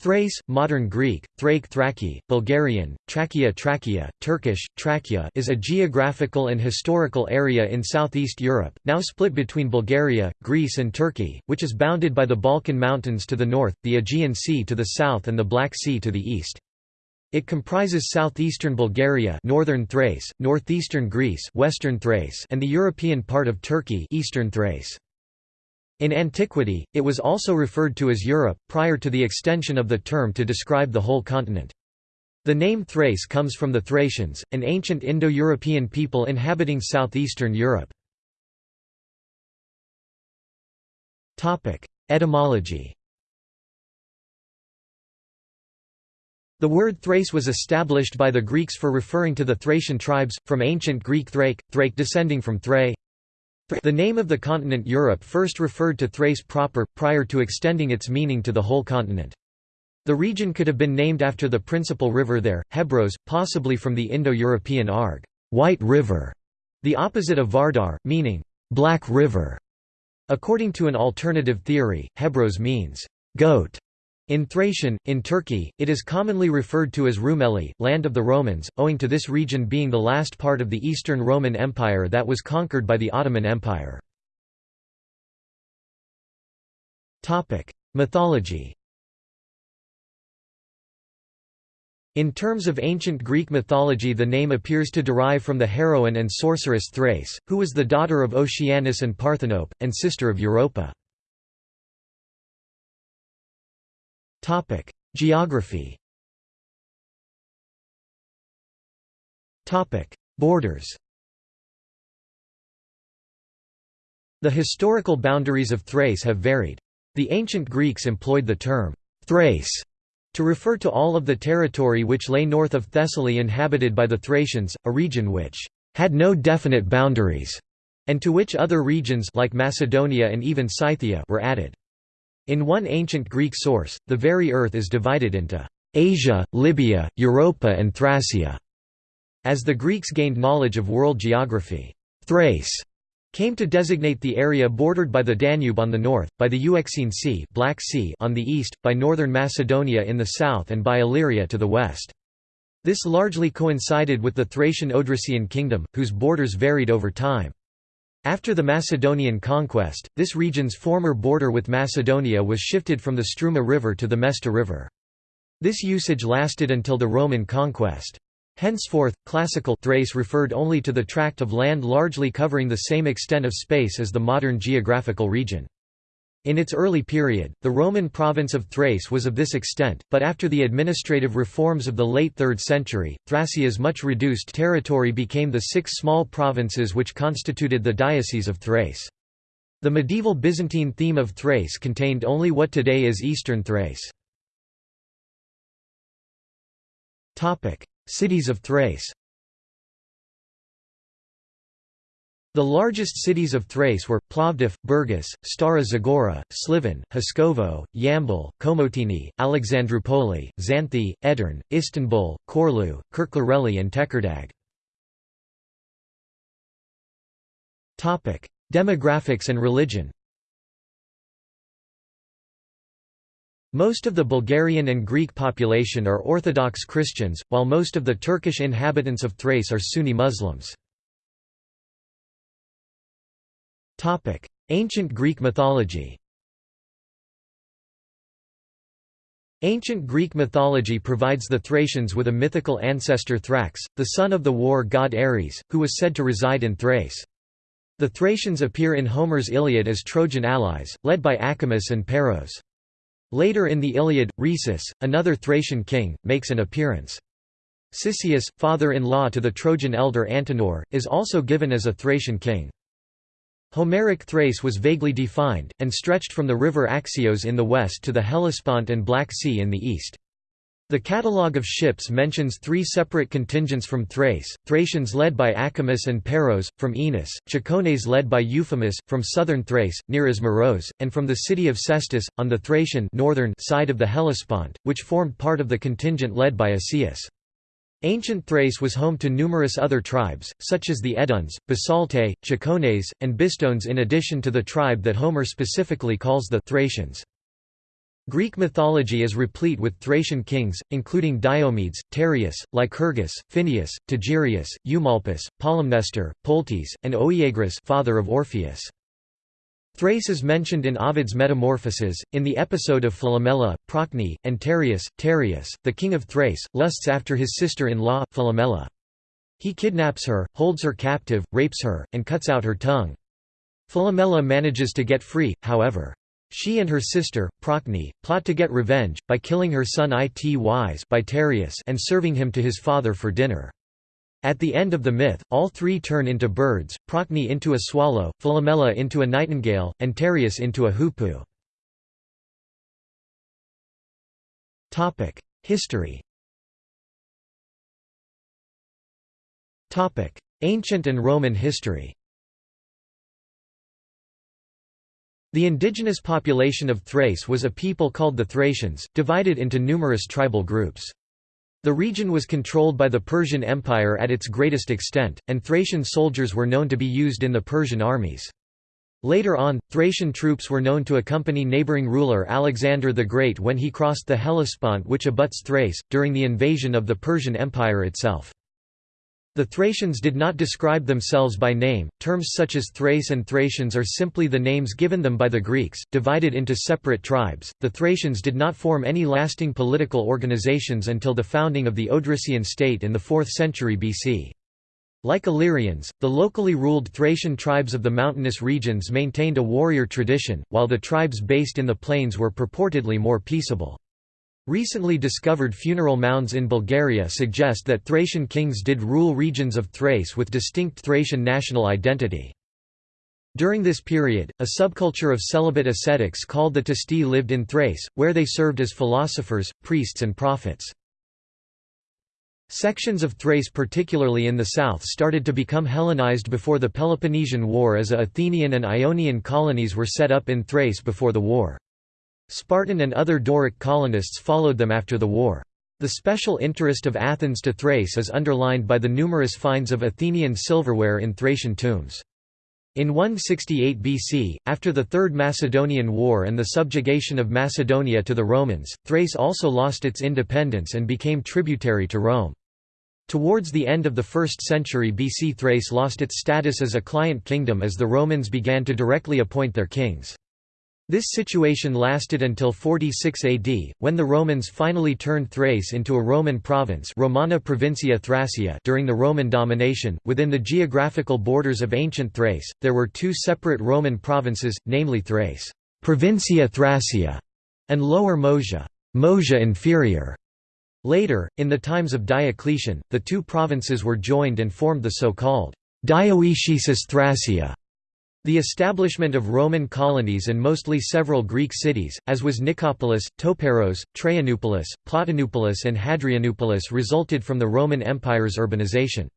Thrace, modern Greek, Thrake Thraki, Bulgarian, Trachea Trachea, Turkish, Trachea is a geographical and historical area in southeast Europe, now split between Bulgaria, Greece and Turkey, which is bounded by the Balkan Mountains to the north, the Aegean Sea to the south and the Black Sea to the east. It comprises southeastern Bulgaria northern Thrace, northeastern Greece western Thrace and the European part of Turkey eastern Thrace. In antiquity, it was also referred to as Europe, prior to the extension of the term to describe the whole continent. The name Thrace comes from the Thracians, an ancient Indo-European people inhabiting southeastern Europe. Etymology The word Thrace was established by the Greeks for referring to the Thracian tribes, from ancient Greek Thrake, Thrake descending from Thrae, the name of the continent Europe first referred to Thrace proper, prior to extending its meaning to the whole continent. The region could have been named after the principal river there, Hebros, possibly from the Indo-European Arg White River", the opposite of Vardar, meaning «black river». According to an alternative theory, Hebros means «goat» In Thracian, in Turkey, it is commonly referred to as Rumeli, land of the Romans, owing to this region being the last part of the Eastern Roman Empire that was conquered by the Ottoman Empire. Mythology In terms of ancient Greek mythology the name appears to derive from the heroine and sorceress Thrace, who was the daughter of Oceanus and Parthenope, and sister of Europa. Topic: Geography. Topic: Borders. The historical boundaries of Thrace have varied. The ancient Greeks employed the term Thrace to refer to all of the territory which lay north of Thessaly inhabited by the Thracians, a region which had no definite boundaries, and to which other regions like Macedonia and even Scythia were added. In one ancient Greek source, the very earth is divided into Asia, Libya, Europa and Thracia. As the Greeks gained knowledge of world geography, Thrace came to designate the area bordered by the Danube on the north, by the Euxine Sea, Black sea on the east, by northern Macedonia in the south and by Illyria to the west. This largely coincided with the Thracian Odrysian kingdom, whose borders varied over time. After the Macedonian conquest, this region's former border with Macedonia was shifted from the Struma River to the Mesta River. This usage lasted until the Roman conquest. Henceforth, classical Thrace referred only to the tract of land largely covering the same extent of space as the modern geographical region. In its early period, the Roman province of Thrace was of this extent, but after the administrative reforms of the late 3rd century, Thracia's much reduced territory became the six small provinces which constituted the Diocese of Thrace. The medieval Byzantine theme of Thrace contained only what today is eastern Thrace. Cities of Thrace The largest cities of Thrace were, Plovdiv, Burgas, Stara Zagora, Sliven, Haskovo, Yambol, Komotini, Alexandroupoli, Xanthi, Edirne, Istanbul, Çorlu, Kirklareli and Tekirdağ. Demographics and religion Most of the Bulgarian and Greek population are Orthodox Christians, while most of the Turkish inhabitants of Thrace are Sunni Muslims. Ancient Greek mythology Ancient Greek mythology provides the Thracians with a mythical ancestor Thrax, the son of the war god Ares, who was said to reside in Thrace. The Thracians appear in Homer's Iliad as Trojan allies, led by Acamas and Peiros. Later in the Iliad, Rhesus, another Thracian king, makes an appearance. Cisseus, father-in-law to the Trojan elder Antenor, is also given as a Thracian king. Homeric Thrace was vaguely defined, and stretched from the river Axios in the west to the Hellespont and Black Sea in the east. The catalogue of ships mentions three separate contingents from Thrace, Thracians led by Acamas and Peiros, from Enos, Cicones led by Euphemus, from southern Thrace, near Ismaros, and from the city of Sestus, on the Thracian northern side of the Hellespont, which formed part of the contingent led by Asius. Ancient Thrace was home to numerous other tribes, such as the Eduns, Bisaltae, Cicones, and Bistones in addition to the tribe that Homer specifically calls the Thracians. Greek mythology is replete with Thracian kings, including Diomedes, Tereus, Lycurgus, Phineus, Tegyrius, Eumolpus, Polymnestor, Poltys, and Oeagrus father of Orpheus. Thrace is mentioned in Ovid's Metamorphoses, in the episode of Philomela, Procne, and Tereus. Tereus, the king of Thrace, lusts after his sister-in-law, Philomela. He kidnaps her, holds her captive, rapes her, and cuts out her tongue. Philomela manages to get free, however. She and her sister, Procne, plot to get revenge, by killing her son Itys by Tereus and serving him to his father for dinner. At the end of the myth, all three turn into birds, Procne into a swallow, Philomela into a nightingale, and Tereus into a hoopoe. History Ancient and Roman history The indigenous population of Thrace was a people called the Thracians, divided into numerous tribal groups. The region was controlled by the Persian Empire at its greatest extent, and Thracian soldiers were known to be used in the Persian armies. Later on, Thracian troops were known to accompany neighbouring ruler Alexander the Great when he crossed the Hellespont which abuts Thrace, during the invasion of the Persian Empire itself. The Thracians did not describe themselves by name, terms such as Thrace and Thracians are simply the names given them by the Greeks, divided into separate tribes. The Thracians did not form any lasting political organizations until the founding of the Odrysian state in the 4th century BC. Like Illyrians, the locally ruled Thracian tribes of the mountainous regions maintained a warrior tradition, while the tribes based in the plains were purportedly more peaceable. Recently discovered funeral mounds in Bulgaria suggest that Thracian kings did rule regions of Thrace with distinct Thracian national identity. During this period, a subculture of celibate ascetics called the Testi lived in Thrace, where they served as philosophers, priests and prophets. Sections of Thrace particularly in the south started to become Hellenized before the Peloponnesian War as Athenian and Ionian colonies were set up in Thrace before the war. Spartan and other Doric colonists followed them after the war. The special interest of Athens to Thrace is underlined by the numerous finds of Athenian silverware in Thracian tombs. In 168 BC, after the Third Macedonian War and the subjugation of Macedonia to the Romans, Thrace also lost its independence and became tributary to Rome. Towards the end of the 1st century BC Thrace lost its status as a client kingdom as the Romans began to directly appoint their kings. This situation lasted until 46 AD, when the Romans finally turned Thrace into a Roman province Romana Provincia Thracia during the Roman domination. Within the geographical borders of ancient Thrace, there were two separate Roman provinces, namely Thrace Provincia Thracia and Lower Moesia, Moesia Inferior. Later, in the times of Diocletian, the two provinces were joined and formed the so-called Dioecesis Thracia. The establishment of Roman colonies and mostly several Greek cities, as was Nicopolis, Topeiros, Traianopolis, Plotinopolis and Hadrianopolis resulted from the Roman Empire's urbanization.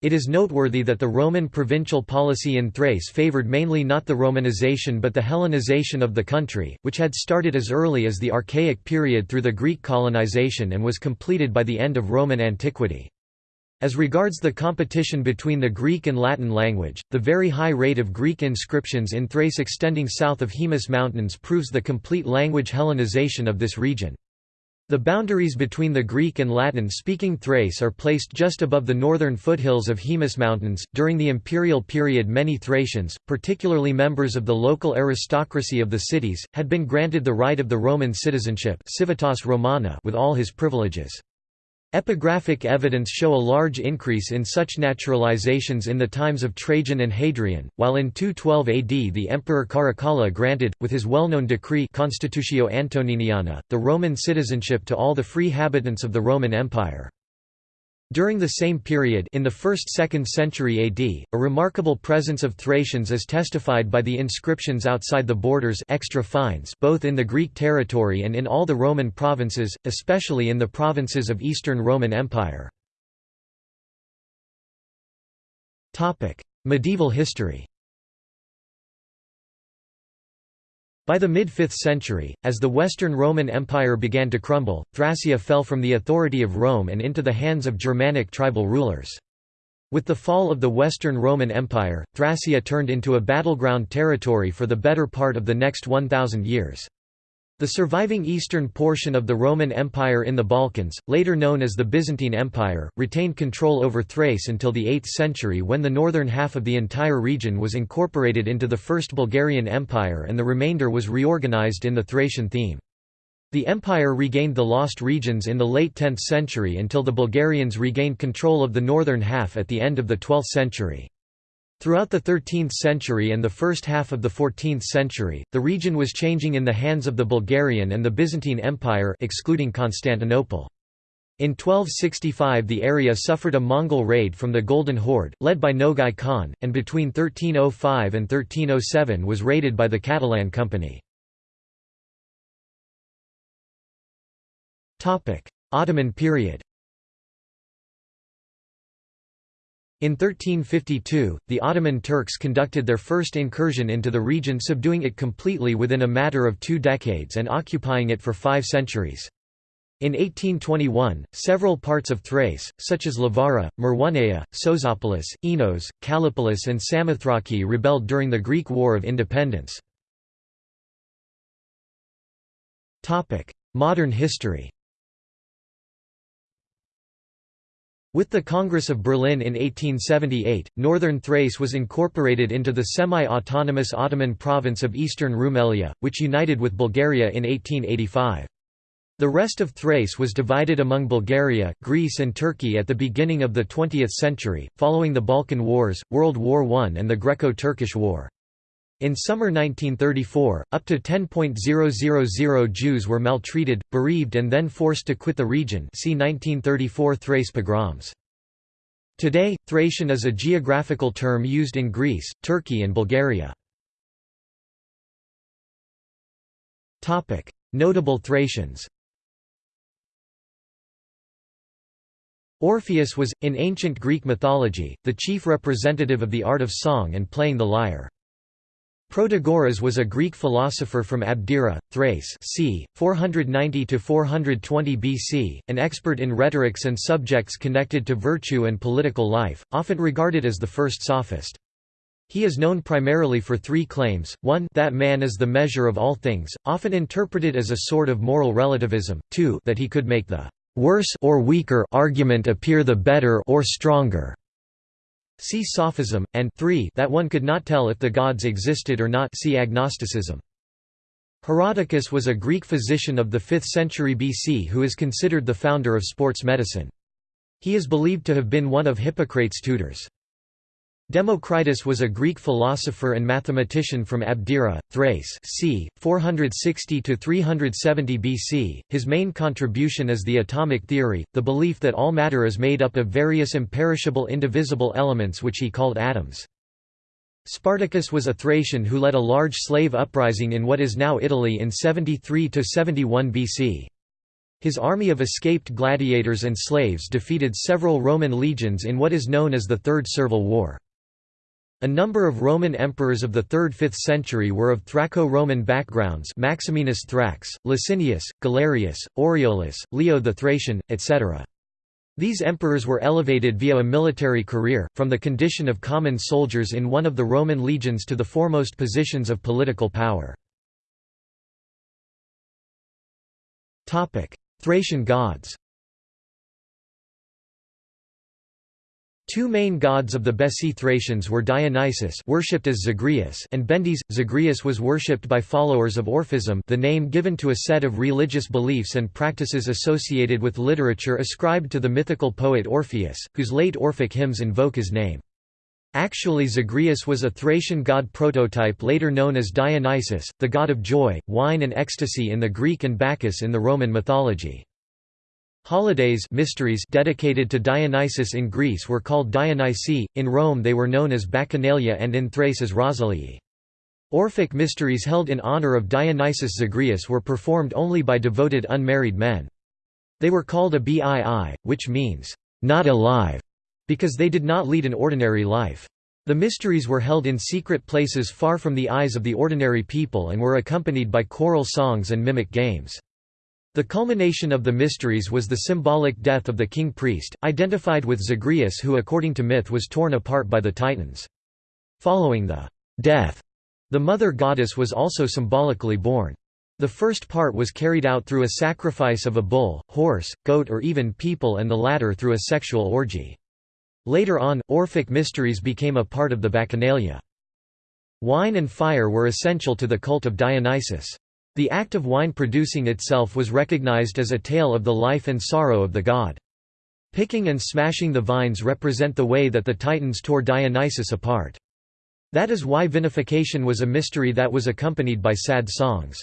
It is noteworthy that the Roman provincial policy in Thrace favored mainly not the Romanization but the Hellenization of the country, which had started as early as the Archaic period through the Greek colonization and was completed by the end of Roman antiquity. As regards the competition between the Greek and Latin language, the very high rate of Greek inscriptions in Thrace extending south of Haemus Mountains proves the complete language Hellenization of this region. The boundaries between the Greek and Latin speaking Thrace are placed just above the northern foothills of Haemus Mountains. During the imperial period, many Thracians, particularly members of the local aristocracy of the cities, had been granted the right of the Roman citizenship civitas Romana with all his privileges. Epigraphic evidence show a large increase in such naturalizations in the times of Trajan and Hadrian, while in 212 AD the emperor Caracalla granted, with his well-known decree Constitutio Antoniniana, the Roman citizenship to all the free habitants of the Roman Empire. During the same period in the 1st–2nd century AD, a remarkable presence of Thracians is testified by the inscriptions outside the borders extra fines both in the Greek territory and in all the Roman provinces, especially in the provinces of Eastern Roman Empire. Medieval history By the mid-5th century, as the Western Roman Empire began to crumble, Thracia fell from the authority of Rome and into the hands of Germanic tribal rulers. With the fall of the Western Roman Empire, Thracia turned into a battleground territory for the better part of the next 1,000 years. The surviving eastern portion of the Roman Empire in the Balkans, later known as the Byzantine Empire, retained control over Thrace until the 8th century when the northern half of the entire region was incorporated into the First Bulgarian Empire and the remainder was reorganized in the Thracian theme. The empire regained the lost regions in the late 10th century until the Bulgarians regained control of the northern half at the end of the 12th century. Throughout the 13th century and the first half of the 14th century, the region was changing in the hands of the Bulgarian and the Byzantine Empire excluding Constantinople. In 1265 the area suffered a Mongol raid from the Golden Horde, led by Nogai Khan, and between 1305 and 1307 was raided by the Catalan Company. Ottoman period In 1352, the Ottoman Turks conducted their first incursion into the region subduing it completely within a matter of two decades and occupying it for five centuries. In 1821, several parts of Thrace, such as Lavara, Maroneia, Sozopolis, Enos, Kallipolis and Samothraki rebelled during the Greek War of Independence. Modern history With the Congress of Berlin in 1878, northern Thrace was incorporated into the semi-autonomous Ottoman province of eastern Rumelia, which united with Bulgaria in 1885. The rest of Thrace was divided among Bulgaria, Greece and Turkey at the beginning of the 20th century, following the Balkan Wars, World War I and the Greco-Turkish War. In summer 1934, up to 10.000 Jews were maltreated, bereaved and then forced to quit the region see 1934 Thrace pogroms. Today, Thracian is a geographical term used in Greece, Turkey and Bulgaria. Notable Thracians Orpheus was, in ancient Greek mythology, the chief representative of the art of song and playing the lyre. Protagoras was a Greek philosopher from Abdera, Thrace c. 490–420 BC, an expert in rhetorics and subjects connected to virtue and political life, often regarded as the first sophist. He is known primarily for three claims, one that man is the measure of all things, often interpreted as a sort of moral relativism, two that he could make the worse or weaker argument appear the better or stronger, See Sophism, and 3 that one could not tell if the gods existed or not see agnosticism. Herodicus was a Greek physician of the 5th century BC who is considered the founder of sports medicine. He is believed to have been one of Hippocrates' tutors. Democritus was a Greek philosopher and mathematician from Abdera, Thrace c. 460–370 BC. His main contribution is the atomic theory, the belief that all matter is made up of various imperishable indivisible elements which he called atoms. Spartacus was a Thracian who led a large slave uprising in what is now Italy in 73–71 BC. His army of escaped gladiators and slaves defeated several Roman legions in what is known as the Third Servile War. A number of Roman emperors of the 3rd–5th century were of Thraco-Roman backgrounds Maximinus Thrax, Licinius, Galerius, Aureolus, Leo the Thracian, etc. These emperors were elevated via a military career, from the condition of common soldiers in one of the Roman legions to the foremost positions of political power. Thracian gods Two main gods of the Bessi Thracians were Dionysus worshipped as Zagreus and Bendis. Zagreus was worshipped by followers of Orphism the name given to a set of religious beliefs and practices associated with literature ascribed to the mythical poet Orpheus, whose late Orphic hymns invoke his name. Actually Zagreus was a Thracian god prototype later known as Dionysus, the god of joy, wine and ecstasy in the Greek and Bacchus in the Roman mythology. Holidays mysteries dedicated to Dionysus in Greece were called Dionysi, in Rome they were known as Bacchanalia and in Thrace as Rosalii. Orphic mysteries held in honor of Dionysus Zagreus were performed only by devoted unmarried men. They were called a bii, which means, not alive, because they did not lead an ordinary life. The mysteries were held in secret places far from the eyes of the ordinary people and were accompanied by choral songs and mimic games. The culmination of the mysteries was the symbolic death of the king-priest, identified with Zagreus who according to myth was torn apart by the Titans. Following the death, the mother goddess was also symbolically born. The first part was carried out through a sacrifice of a bull, horse, goat or even people and the latter through a sexual orgy. Later on, Orphic mysteries became a part of the Bacchanalia. Wine and fire were essential to the cult of Dionysus. The act of wine producing itself was recognized as a tale of the life and sorrow of the god. Picking and smashing the vines represent the way that the Titans tore Dionysus apart. That is why vinification was a mystery that was accompanied by sad songs.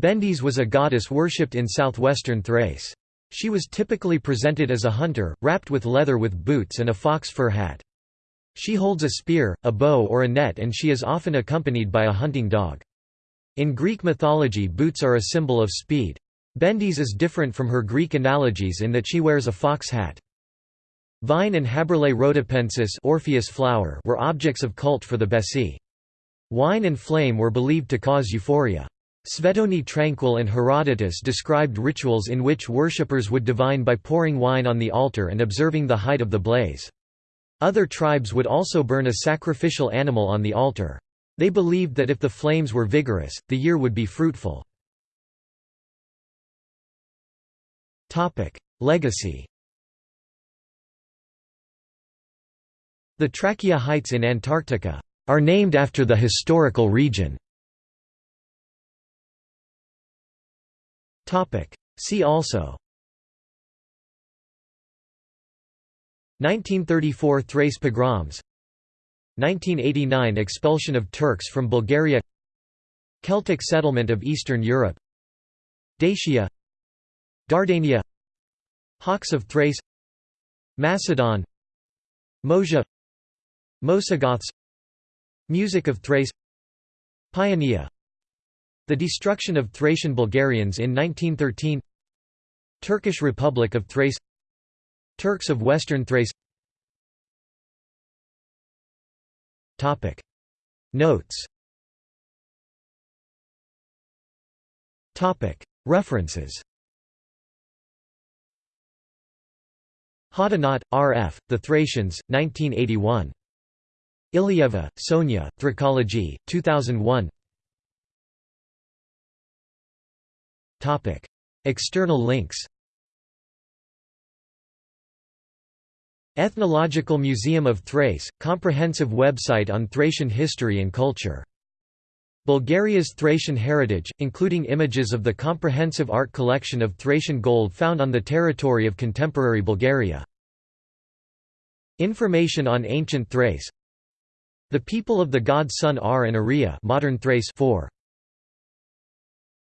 Bendis was a goddess worshipped in southwestern Thrace. She was typically presented as a hunter, wrapped with leather with boots and a fox fur hat. She holds a spear, a bow or a net and she is often accompanied by a hunting dog. In Greek mythology boots are a symbol of speed. Bendis is different from her Greek analogies in that she wears a fox hat. Vine and Haberlea rhodopensis Orpheus flower were objects of cult for the Bessi. Wine and flame were believed to cause euphoria. Svetoni Tranquil and Herodotus described rituals in which worshippers would divine by pouring wine on the altar and observing the height of the blaze. Other tribes would also burn a sacrificial animal on the altar. They believed that if the flames were vigorous, the year would be fruitful. Legacy The Trakiya Heights in Antarctica are named after the historical region. See also 1934 Thrace pogroms 1989 Expulsion of Turks from Bulgaria Celtic settlement of Eastern Europe Dacia Dardania Hawks of Thrace Macedon Moesia Moesogoths Music of Thrace Paeania The destruction of Thracian Bulgarians in 1913 Turkish Republic of Thrace Turks of Western Thrace Topic. Notes. Topic. References. Hoddinott, R. F., The Thracians, 1981. Ilieva, Sonia, Thrakology, 2001 External links Ethnological Museum of Thrace – comprehensive website on Thracian history and culture. Bulgaria's Thracian heritage, including images of the comprehensive art collection of Thracian gold found on the territory of contemporary Bulgaria. Information on ancient Thrace The people of the god Sun are and Aria modern Thrace 4.